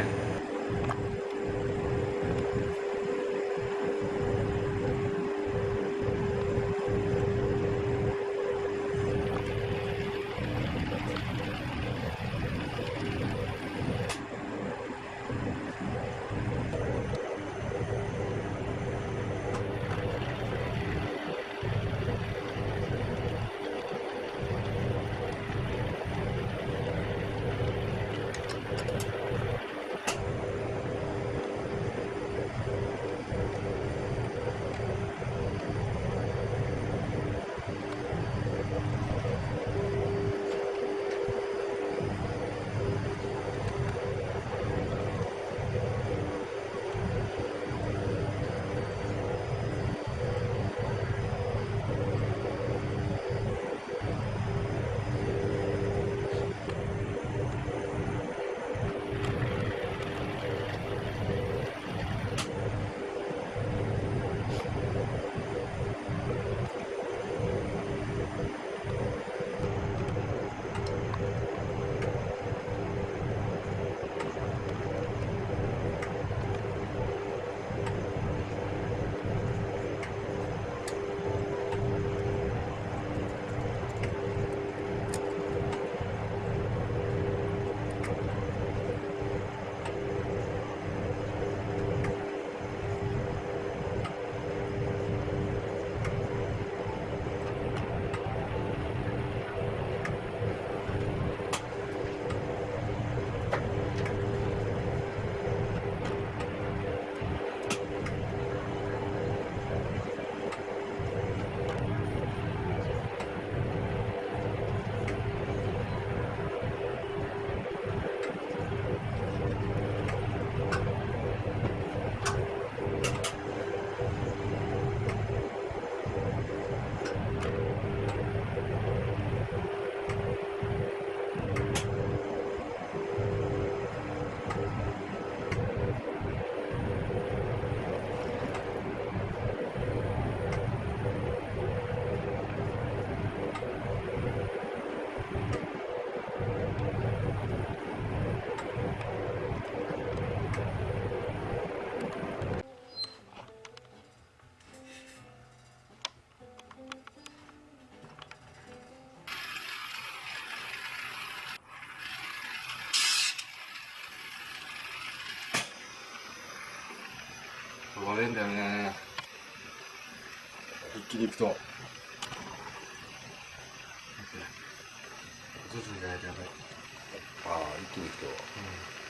った割れんだよね。一気にいくと。徐々にやばい。ああ一気にいくと。うん